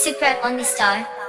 Super Only Star.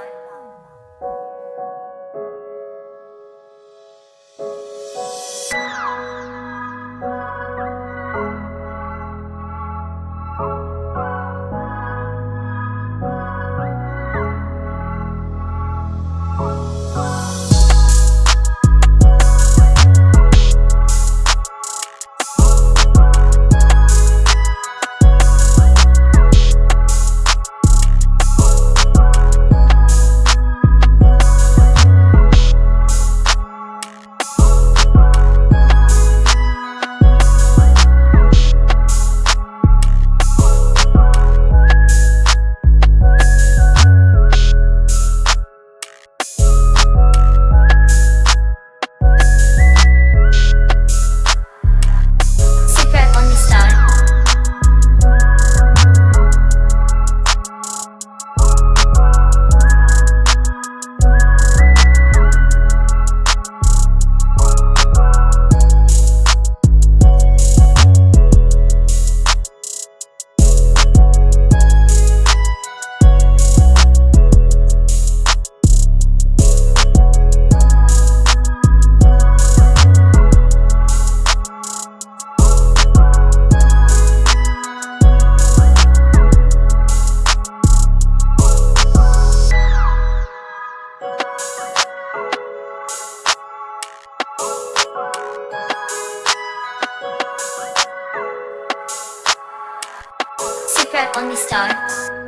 Super the Star.